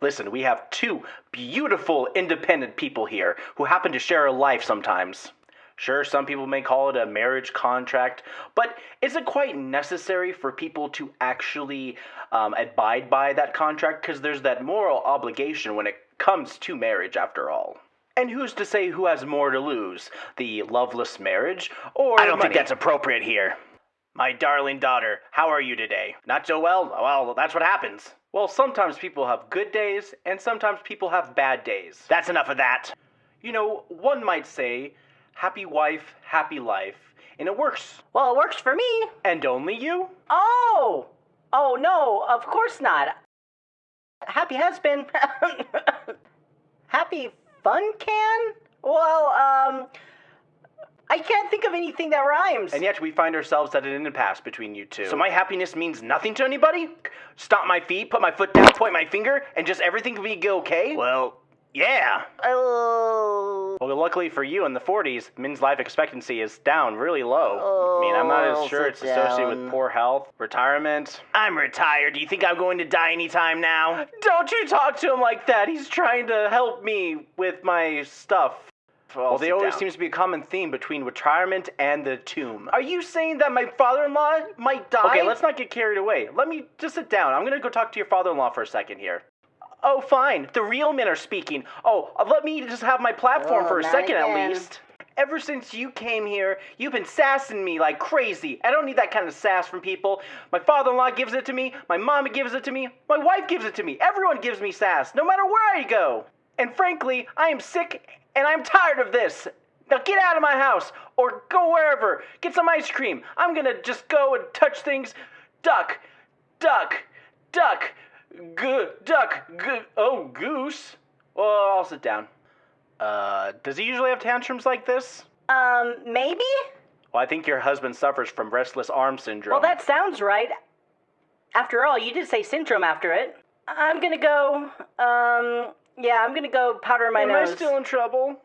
Listen, we have two beautiful, independent people here who happen to share a life sometimes. Sure, some people may call it a marriage contract, but is it quite necessary for people to actually um, abide by that contract? Because there's that moral obligation when it comes to marriage, after all. And who's to say who has more to lose? The loveless marriage, or I don't think that's appropriate here. My darling daughter, how are you today? Not so well? Well, that's what happens. Well, sometimes people have good days, and sometimes people have bad days. That's enough of that. You know, one might say, happy wife, happy life, and it works. Well, it works for me. And only you? Oh! Oh, no, of course not. Happy husband. Happy fun can? Well, um. I can't think of anything that rhymes. And yet we find ourselves at an impasse between you two. So my happiness means nothing to anybody? Stomp my feet, put my foot down, point my finger, and just everything can be okay? Well, yeah. Oh. Well, luckily for you, in the 40s, men's life expectancy is down really low. I mean, I'm not Oh, as sure sit it's associated down. with poor health, retirement. I'm retired. Do you think I'm going to die anytime now? Don't you talk to him like that. He's trying to help me with my stuff. Well, there always down. seems to be a common theme between retirement and the tomb. Are you saying that my father-in-law might die? Okay, let's not get carried away. Let me just sit down. I'm gonna go talk to your father-in-law for a second here. Oh, fine. The real men are speaking. Oh, uh, let me just have my platform Oh, for a second again. at least. Ever since you came here, you've been sassing me like crazy. I don't need that kind of sass from people. My father in law gives it to me, my mama gives it to me, my wife gives it to me. Everyone gives me sass, no matter where I go. And frankly, I am sick and I'm tired of this. Now get out of my house or go wherever. Get some ice cream. I'm gonna just go and touch things. Duck, duck, duck, good, duck, good. Oh, goose. Well, I'll sit down. Uh, does he usually have tantrums like this? Um, maybe? Well, I think your husband suffers from restless arm syndrome. Well, that sounds right. After all, you did say syndrome after it. I'm gonna go, um, yeah, I'm gonna go powder my Am nose. I still in trouble?